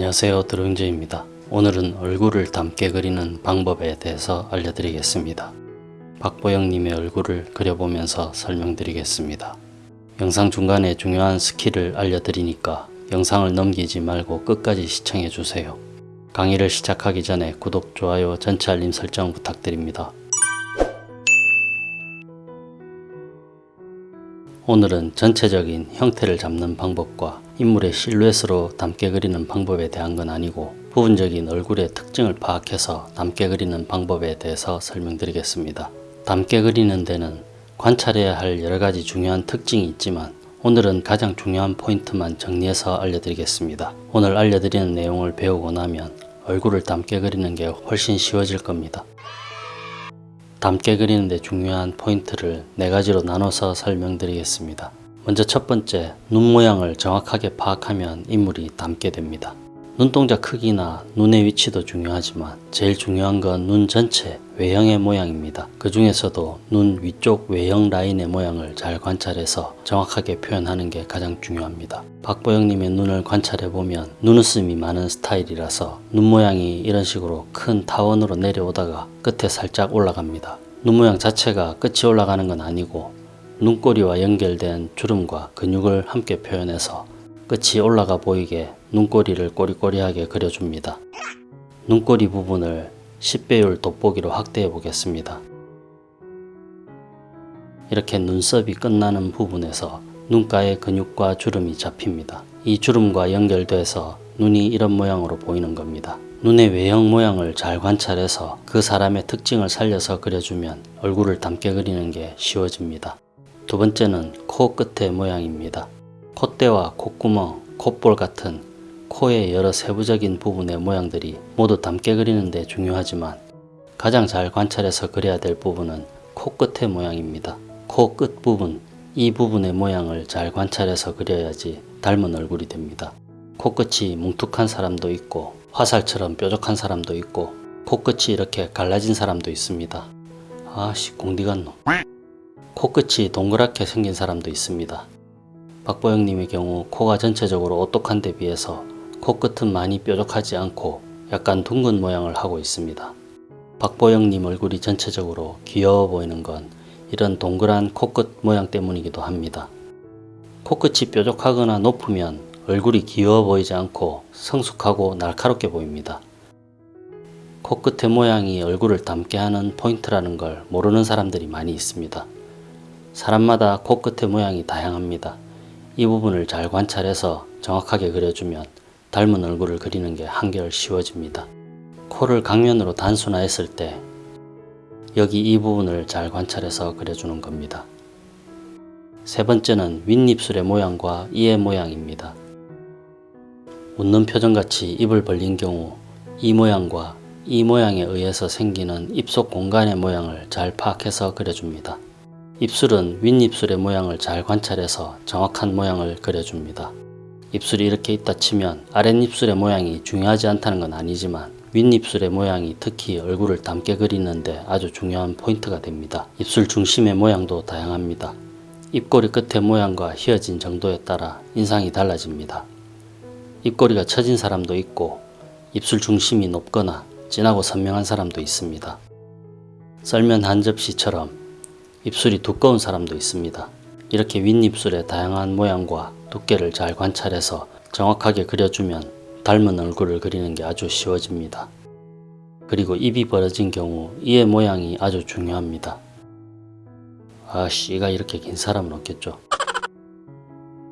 안녕하세요 드로잉제입니다. 오늘은 얼굴을 닮게 그리는 방법에 대해서 알려드리겠습니다. 박보영님의 얼굴을 그려보면서 설명드리겠습니다. 영상 중간에 중요한 스킬을 알려드리니까 영상을 넘기지 말고 끝까지 시청해주세요. 강의를 시작하기 전에 구독, 좋아요, 전체 알림 설정 부탁드립니다. 오늘은 전체적인 형태를 잡는 방법과 인물의 실루엣으로 닮게 그리는 방법에 대한 건 아니고 부분적인 얼굴의 특징을 파악해서 닮게 그리는 방법에 대해서 설명드리겠습니다. 닮게 그리는 데는 관찰해야 할 여러가지 중요한 특징이 있지만 오늘은 가장 중요한 포인트만 정리해서 알려드리겠습니다. 오늘 알려드리는 내용을 배우고 나면 얼굴을 닮게 그리는 게 훨씬 쉬워질 겁니다. 닮게 그리는데 중요한 포인트를 네 가지로 나눠서 설명드리겠습니다. 먼저 첫 번째, 눈 모양을 정확하게 파악하면 인물이 닮게 됩니다. 눈동자 크기나 눈의 위치도 중요하지만 제일 중요한 건 눈 전체 외형의 모양입니다. 그 중에서도 눈 위쪽 외형 라인의 모양을 잘 관찰해서 정확하게 표현하는 게 가장 중요합니다. 박보영님의 눈을 관찰해 보면 눈웃음이 많은 스타일이라서 눈 모양이 이런 식으로 큰 타원으로 내려오다가 끝에 살짝 올라갑니다. 눈 모양 자체가 끝이 올라가는 건 아니고 눈꼬리와 연결된 주름과 근육을 함께 표현해서 끝이 올라가 보이게 눈꼬리를 꼬리꼬리하게 그려줍니다. 눈꼬리 부분을 10배율 돋보기로 확대해 보겠습니다. 이렇게 눈썹이 끝나는 부분에서 눈가의 근육과 주름이 잡힙니다. 이 주름과 연결돼서 눈이 이런 모양으로 보이는 겁니다. 눈의 외형 모양을 잘 관찰해서 그 사람의 특징을 살려서 그려주면 얼굴을 닮게 그리는 게 쉬워집니다. 두 번째는 코 끝의 모양입니다. 콧대와 콧구멍, 콧볼 같은 코의 여러 세부적인 부분의 모양들이 모두 닮게 그리는데 중요하지만 가장 잘 관찰해서 그려야 될 부분은 코끝의 모양입니다. 코 끝 부분, 이 부분의 모양을 잘 관찰해서 그려야지 닮은 얼굴이 됩니다. 코끝이 뭉툭한 사람도 있고 화살처럼 뾰족한 사람도 있고 코끝이 이렇게 갈라진 사람도 있습니다. 아씨 공디 같노. 코끝이 동그랗게 생긴 사람도 있습니다. 박보영님의 경우 코가 전체적으로 오똑한 데 비해서 코끝은 많이 뾰족하지 않고 약간 둥근 모양을 하고 있습니다. 박보영님 얼굴이 전체적으로 귀여워 보이는 건 이런 동그란 코끝 모양 때문이기도 합니다. 코끝이 뾰족하거나 높으면 얼굴이 귀여워 보이지 않고 성숙하고 날카롭게 보입니다. 코끝의 모양이 얼굴을 닮게 하는 포인트라는 걸 모르는 사람들이 많이 있습니다. 사람마다 코끝의 모양이 다양합니다. 이 부분을 잘 관찰해서 정확하게 그려주면 닮은 얼굴을 그리는 게 한결 쉬워집니다. 코를 강면으로 단순화했을 때 여기 이 부분을 잘 관찰해서 그려주는 겁니다. 세 번째는 윗입술의 모양과 이의 모양입니다. 웃는 표정같이 입을 벌린 경우 이 모양과 이 모양에 의해서 생기는 입속 공간의 모양을 잘 파악해서 그려줍니다. 입술은 윗입술의 모양을 잘 관찰해서 정확한 모양을 그려줍니다. 입술이 이렇게 있다 치면 아랫입술의 모양이 중요하지 않다는 건 아니지만 윗입술의 모양이 특히 얼굴을 닮게 그리는데 아주 중요한 포인트가 됩니다. 입술 중심의 모양도 다양합니다. 입꼬리 끝의 모양과 휘어진 정도에 따라 인상이 달라집니다. 입꼬리가 처진 사람도 있고 입술 중심이 높거나 진하고 선명한 사람도 있습니다. 썰면 한 접시처럼 입술이 두꺼운 사람도 있습니다. 이렇게 윗입술의 다양한 모양과 두께를 잘 관찰해서 정확하게 그려주면 닮은 얼굴을 그리는 게 아주 쉬워집니다. 그리고 입이 벌어진 경우 이의 모양이 아주 중요합니다. 아씨 이가 이렇게 긴 사람은 없겠죠.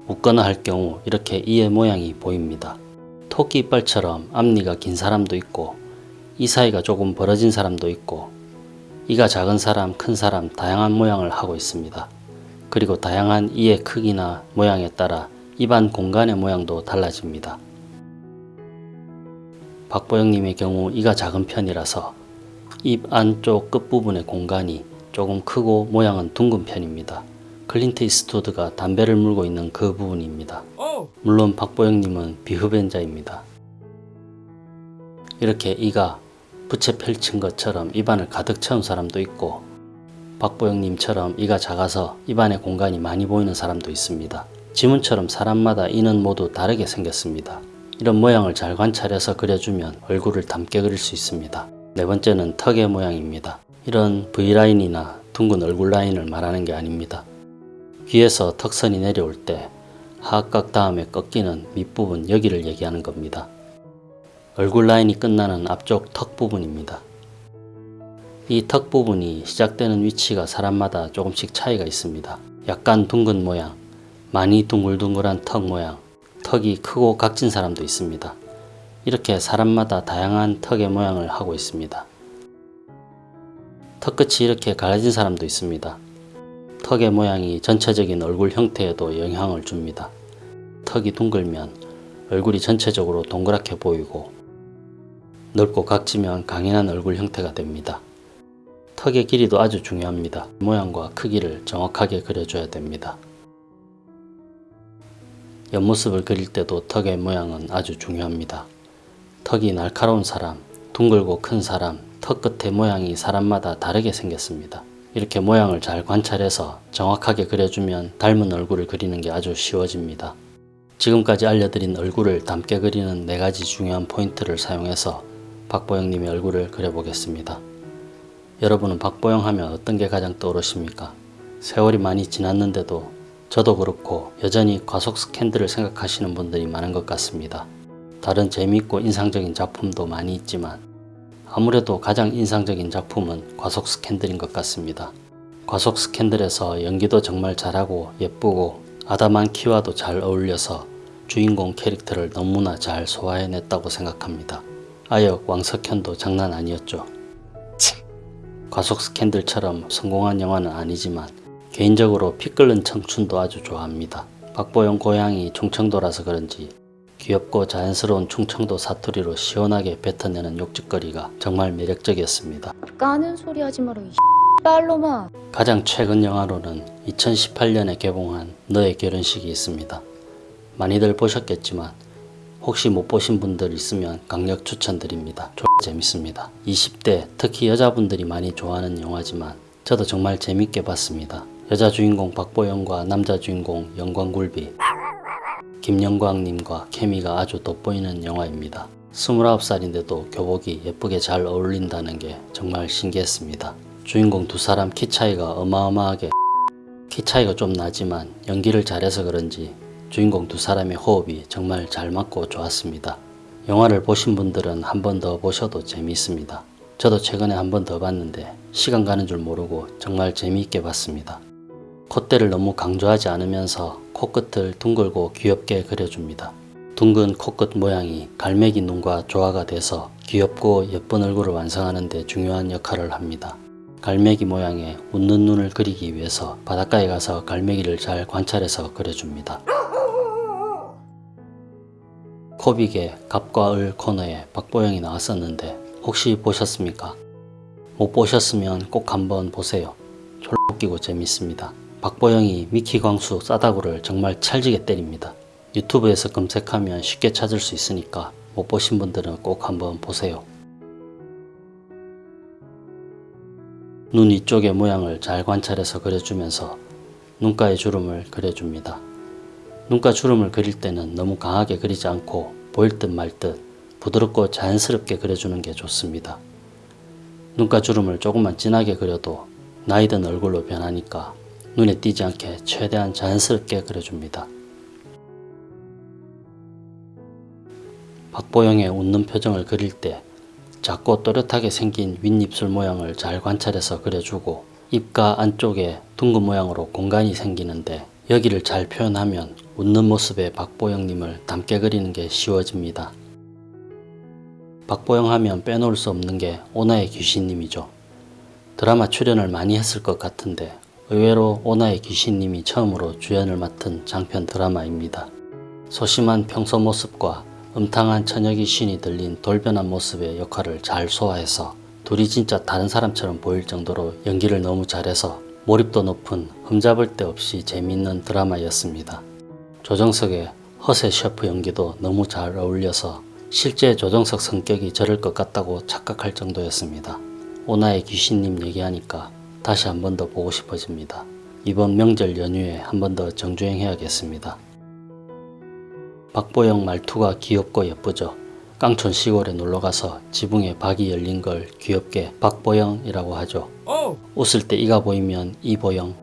웃거나 할 경우 이렇게 이의 모양이 보입니다. 토끼 이빨처럼 앞니가 긴 사람도 있고 이 사이가 조금 벌어진 사람도 있고 이가 작은 사람, 큰 사람 다양한 모양을 하고 있습니다. 그리고 다양한 이의 크기나 모양에 따라 입안 공간의 모양도 달라집니다. 박보영님의 경우 이가 작은 편이라서 입 안쪽 끝부분의 공간이 조금 크고 모양은 둥근 편입니다. 클린트 이스트우드가 담배를 물고 있는 그 부분입니다. 물론 박보영님은 비흡연자입니다. 이렇게 이가 부채 펼친 것처럼 입안을 가득 채운 사람도 있고 박보영님처럼 이가 작아서 입안의 공간이 많이 보이는 사람도 있습니다. 지문처럼 사람마다 이는 모두 다르게 생겼습니다. 이런 모양을 잘 관찰해서 그려주면 얼굴을 닮게 그릴 수 있습니다. 네 번째는 턱의 모양입니다. 이런 V라인이나 둥근 얼굴 라인을 말하는 게 아닙니다. 귀에서 턱선이 내려올 때 하악각 다음에 꺾이는 밑부분 여기를 얘기하는 겁니다. 얼굴 라인이 끝나는 앞쪽 턱 부분입니다. 이 턱 부분이 시작되는 위치가 사람마다 조금씩 차이가 있습니다. 약간 둥근 모양, 많이 둥글둥글한 턱 모양, 턱이 크고 각진 사람도 있습니다. 이렇게 사람마다 다양한 턱의 모양을 하고 있습니다. 턱끝이 이렇게 갈라진 사람도 있습니다. 턱의 모양이 전체적인 얼굴 형태에도 영향을 줍니다. 턱이 둥글면 얼굴이 전체적으로 동그랗게 보이고 넓고 각지면 강인한 얼굴 형태가 됩니다. 턱의 길이도 아주 중요합니다. 모양과 크기를 정확하게 그려줘야 됩니다. 옆모습을 그릴 때도 턱의 모양은 아주 중요합니다. 턱이 날카로운 사람, 둥글고 큰 사람, 턱 끝의 모양이 사람마다 다르게 생겼습니다. 이렇게 모양을 잘 관찰해서 정확하게 그려주면 닮은 얼굴을 그리는 게 아주 쉬워집니다. 지금까지 알려드린 얼굴을 닮게 그리는 네 가지 중요한 포인트를 사용해서 박보영님의 얼굴을 그려보겠습니다. 여러분은 박보영 하면 어떤 게 가장 떠오르십니까? 세월이 많이 지났는데도 저도 그렇고 여전히 과속 스캔들을 생각하시는 분들이 많은 것 같습니다. 다른 재미있고 인상적인 작품도 많이 있지만 아무래도 가장 인상적인 작품은 과속 스캔들인 것 같습니다. 과속 스캔들에서 연기도 정말 잘하고 예쁘고 아담한 키와도 잘 어울려서 주인공 캐릭터를 너무나 잘 소화해냈다고 생각합니다. 아역 왕석현도 장난 아니었죠. 과속 스캔들처럼 성공한 영화는 아니지만 개인적으로 피 끓는 청춘도 아주 좋아합니다. 박보영 고향이 충청도라서 그런지 귀엽고 자연스러운 충청도 사투리로 시원하게 뱉어내는 욕짓거리가 정말 매력적이었습니다. 까는 소리 하지 마라 이 빨로마 가장 최근 영화로는 2018년에 개봉한 너의 결혼식이 있습니다. 많이들 보셨겠지만 혹시 못 보신 분들 있으면 강력 추천드립니다. 조 재밌습니다. 20대 특히 여자분들이 많이 좋아하는 영화지만 저도 정말 재밌게 봤습니다. 여자 주인공 박보영과 남자 주인공 영광굴비 김영광님과 케미가 아주 돋보이는 영화입니다. 29살인데도 교복이 예쁘게 잘 어울린다는 게 정말 신기했습니다. 주인공 두 사람 키 차이가 어마어마하게 키 차이가 좀 나지만 연기를 잘해서 그런지 주인공 두 사람의 호흡이 정말 잘 맞고 좋았습니다. 영화를 보신 분들은 한 번 더 보셔도 재미있습니다. 저도 최근에 한 번 더 봤는데 시간 가는 줄 모르고 정말 재미있게 봤습니다. 콧대를 너무 강조하지 않으면서 코끝을 둥글고 귀엽게 그려줍니다. 둥근 코끝 모양이 갈매기 눈과 조화가 돼서 귀엽고 예쁜 얼굴을 완성하는 데 중요한 역할을 합니다. 갈매기 모양의 웃는 눈을 그리기 위해서 바닷가에 가서 갈매기를 잘 관찰해서 그려줍니다. 코빅의 갑과 을 코너에 박보영이 나왔었는데 혹시 보셨습니까? 못 보셨으면 꼭 한번 보세요. 졸라 웃기고 재밌습니다. 박보영이 미키 광수 싸다구를 정말 찰지게 때립니다. 유튜브에서 검색하면 쉽게 찾을 수 있으니까 못 보신 분들은 꼭 한번 보세요. 눈 위쪽의 모양을 잘 관찰해서 그려주면서 눈가의 주름을 그려줍니다. 눈가 주름을 그릴 때는 너무 강하게 그리지 않고 보일 듯 말 듯 부드럽고 자연스럽게 그려주는 게 좋습니다. 눈가 주름을 조금만 진하게 그려도 나이 든 얼굴로 변하니까 눈에 띄지 않게 최대한 자연스럽게 그려줍니다. 박보영의 웃는 표정을 그릴 때 작고 또렷하게 생긴 윗입술 모양을 잘 관찰해서 그려주고 입가 안쪽에 둥근 모양으로 공간이 생기는데 여기를 잘 표현하면 웃는 모습의 박보영님을 닮게 그리는 게 쉬워집니다. 박보영 하면 빼놓을 수 없는 게 오나의 귀신님이죠. 드라마 출연을 많이 했을 것 같은데 의외로 오나의 귀신님이 처음으로 주연을 맡은 장편 드라마입니다. 소심한 평소 모습과 음탕한 처녀 귀신이 들린 돌변한 모습의 역할을 잘 소화해서 둘이 진짜 다른 사람처럼 보일 정도로 연기를 너무 잘해서 몰입도 높은 흠잡을 데 없이 재미있는 드라마였습니다. 조정석의 허세 셰프 연기도 너무 잘 어울려서 실제 조정석 성격이 저럴 것 같다고 착각할 정도였습니다. 오나의 귀신님 얘기하니까 다시 한 번 더 보고 싶어집니다. 이번 명절 연휴에 한 번 더 정주행 해야겠습니다. 박보영 말투가 귀엽고 예쁘죠. 깡촌 시골에 놀러가서 지붕에 박이 열린 걸 귀엽게 박보영이라고 하죠. 웃을 때 이가 보이면 이보영.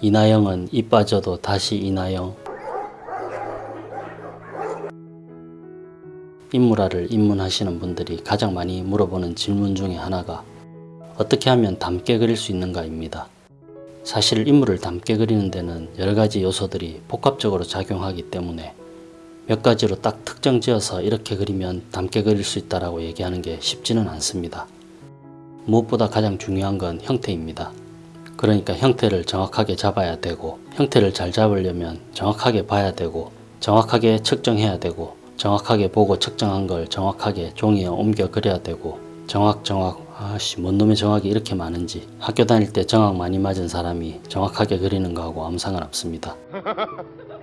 이나영은 이 빠져도 다시 이나영. 인물화를 입문하시는 분들이 가장 많이 물어보는 질문 중에 하나가 어떻게 하면 닮게 그릴 수 있는가입니다. 사실 인물을 닮게 그리는 데는 여러 가지 요소들이 복합적으로 작용하기 때문에 몇 가지로 딱 특정 지어서 이렇게 그리면 닮게 그릴 수 있다라고 얘기하는 게 쉽지는 않습니다. 무엇보다 가장 중요한 건 형태입니다. 그러니까 형태를 정확하게 잡아야 되고 형태를 잘 잡으려면 정확하게 봐야 되고 정확하게 측정해야 되고 정확하게 보고 측정한 걸 정확하게 종이에 옮겨 그려야 되고 정확 정확 아씨 뭔 놈의 정확이 이렇게 많은지 학교 다닐 때 정확 많이 맞은 사람이 정확하게 그리는 거하고 아무 상관 없습니다.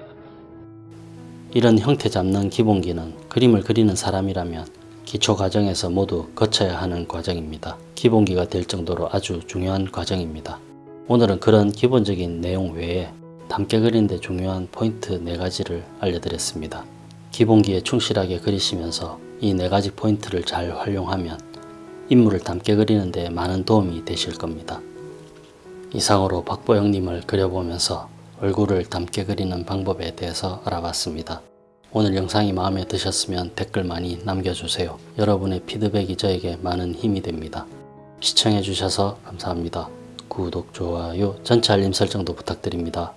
이런 형태 잡는 기본기는 그림을 그리는 사람이라면 기초 과정에서 모두 거쳐야 하는 과정입니다. 기본기가 될 정도로 아주 중요한 과정입니다. 오늘은 그런 기본적인 내용 외에 닮게 그리는데 중요한 포인트 4가지를 알려드렸습니다. 기본기에 충실하게 그리시면서 이 4가지 포인트를 잘 활용하면 인물을 닮게 그리는 데 많은 도움이 되실 겁니다. 이상으로 박보영님을 그려보면서 얼굴을 닮게 그리는 방법에 대해서 알아봤습니다. 오늘 영상이 마음에 드셨으면 댓글 많이 남겨주세요. 여러분의 피드백이 저에게 많은 힘이 됩니다. 시청해주셔서 감사합니다. 구독, 좋아요, 전체 알림 설정도 부탁드립니다.